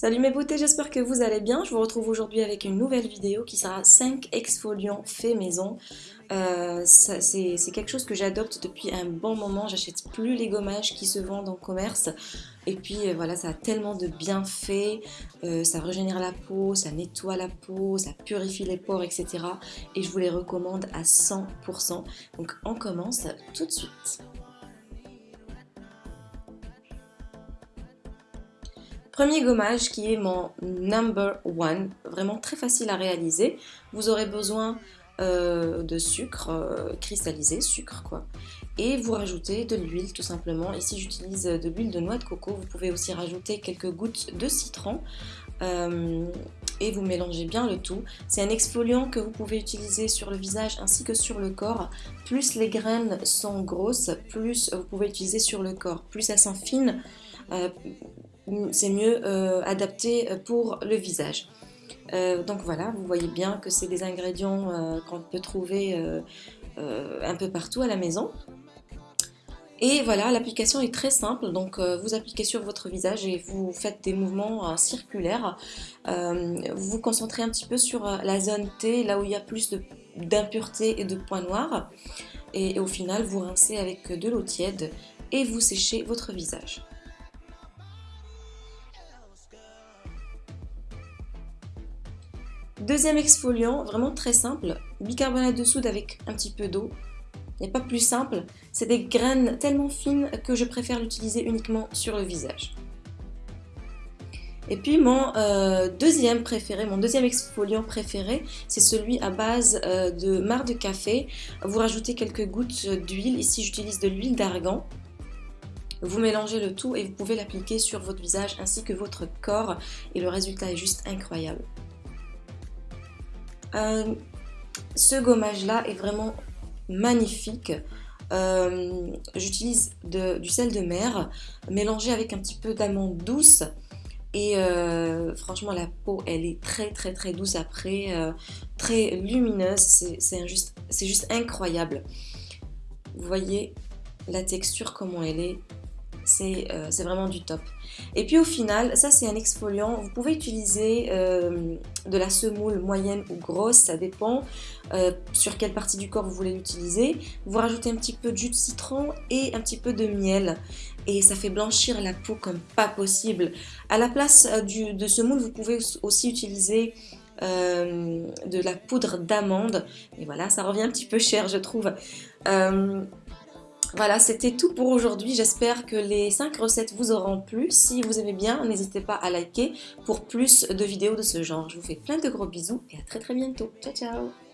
Salut mes beautés, j'espère que vous allez bien. Je vous retrouve aujourd'hui avec une nouvelle vidéo qui sera 5 exfoliants fait maison. Euh, c'est quelque chose que j'adopte depuis un bon moment. J'achète plus les gommages qui se vendent en commerce. Et puis euh, voilà, ça a tellement de bienfaits. Euh, ça régénère la peau, ça nettoie la peau, ça purifie les pores, etc. Et je vous les recommande à 100%. Donc on commence tout de suite. Premier gommage qui est mon number one, vraiment très facile à réaliser. Vous aurez besoin euh, de sucre euh, cristallisé, sucre quoi. Et vous rajoutez de l'huile tout simplement. Ici j'utilise de l'huile de noix de coco. Vous pouvez aussi rajouter quelques gouttes de citron. Euh, et vous mélangez bien le tout. C'est un exfoliant que vous pouvez utiliser sur le visage ainsi que sur le corps. Plus les graines sont grosses, plus vous pouvez utiliser sur le corps. Plus elles sont fines, c'est mieux euh, adapté pour le visage. Euh, donc voilà, vous voyez bien que c'est des ingrédients euh, qu'on peut trouver un peu partout à la maison. Et voilà, l'application est très simple, donc vous appliquez sur votre visage et vous faites des mouvements circulaires. vous vous concentrez un petit peu sur la zone T, là où il y a plus d'impuretés et de points noirs. et au final, vous rincez avec de l'eau tiède et vous séchez votre visage. Deuxième exfoliant, vraiment très simple, bicarbonate de soude avec un petit peu d'eau. Il n'y a pas plus simple, c'est des graines tellement fines que je préfère l'utiliser uniquement sur le visage. Et puis mon euh, deuxième préféré, mon deuxième exfoliant préféré, c'est celui à base euh, de marc de café. Vous rajoutez quelques gouttes d'huile, ici j'utilise de l'huile d'argan. Vous mélangez le tout et vous pouvez l'appliquer sur votre visage ainsi que votre corps et le résultat est juste incroyable. Euh, ce gommage là est vraiment magnifique. Euh, j'utilise du sel de mer mélangé avec un petit peu d'amande douce. Et euh, franchement, la peau, elle est très très très douce après, très lumineuse. C'est juste incroyable. Vous voyez la texture, comment elle est. Euh, c'est vraiment du top. Et puis au final, ça c'est un exfoliant. Vous pouvez utiliser euh, de la semoule moyenne ou grosse, ça dépend euh, sur quelle partie du corps vous voulez l'utiliser. Vous rajoutez un petit peu de jus de citron et un petit peu de miel. Et ça fait blanchir la peau comme pas possible. À la place de semoule, vous pouvez aussi utiliser de la poudre d'amande. Et voilà, ça revient un petit peu cher, je trouve. Voilà, c'était tout pour aujourd'hui. J'espère que les 5 recettes vous auront plu. Si vous aimez bien, n'hésitez pas à liker pour plus de vidéos de ce genre. Je vous fais plein de gros bisous et à très très bientôt. Ciao ciao